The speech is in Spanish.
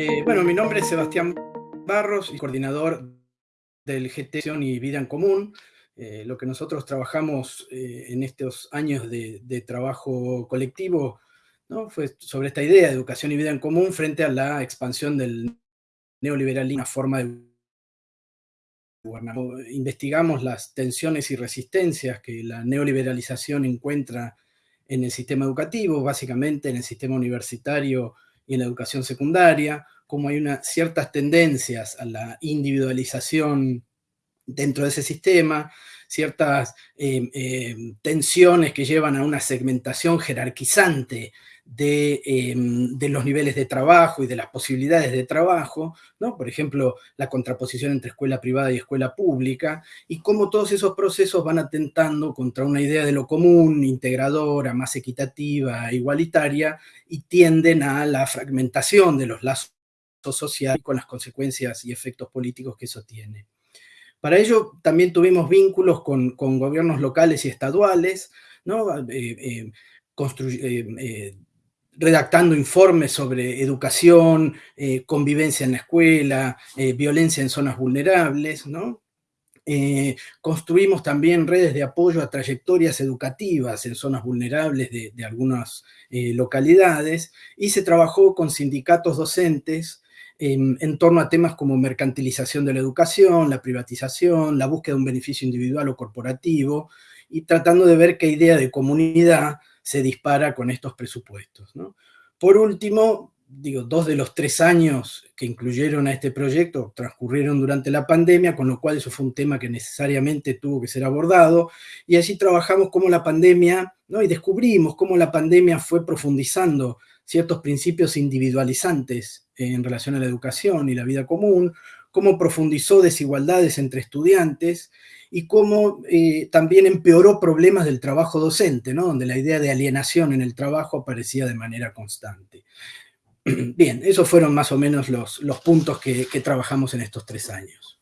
Eh, bueno, mi nombre es Sebastián Barros, y coordinador del GT y Vida en Común. Eh, lo que nosotros trabajamos eh, en estos años de, trabajo colectivo ¿no? fue sobre esta idea de educación y vida en común frente a la expansión del neoliberalismo, una forma de gobernar. Investigamos las tensiones y resistencias que la neoliberalización encuentra en el sistema educativo, básicamente en el sistema universitario y en la educación secundaria, como hay ciertas tendencias a la individualización dentro de ese sistema, ciertas eh, eh, tensiones que llevan a una segmentación jerarquizante eh, de, los niveles de trabajo y de las posibilidades de trabajo, ¿no? por ejemplo, la contraposición entre escuela privada y escuela pública, y cómo todos esos procesos van atentando contra una idea de lo común, integradora, más equitativa, igualitaria, y tienden a la fragmentación de los lazos sociales con las consecuencias y efectos políticos que eso tiene. Para ello también tuvimos vínculos con, gobiernos locales y estaduales, ¿no? Eh, eh, redactando informes sobre educación, eh, convivencia en la escuela, eh, violencia en zonas vulnerables, ¿no? Eh, construimos también redes de apoyo a trayectorias educativas en zonas vulnerables de, algunas localidades y se trabajó con sindicatos docentes en torno a temas como mercantilización de la educación, la privatización, la búsqueda de un beneficio individual o corporativo y tratando de ver qué idea de comunidad se dispara con estos presupuestos. Por último, digo, dos de los tres años que incluyeron a este proyecto transcurrieron durante la pandemia, con lo cual eso fue un tema que necesariamente tuvo que ser abordado, y allí trabajamos cómo la pandemia, ¿no? y descubrimos cómo la pandemia fue profundizando ciertos principios individualizantes en relación a la educación y la vida común, cómo profundizó desigualdades entre estudiantes, y cómo eh, también empeoró problemas del trabajo docente, ¿no? donde la idea de alienación en el trabajo aparecía de manera constante. Bien, esos fueron más o menos los, puntos que trabajamos en estos tres años.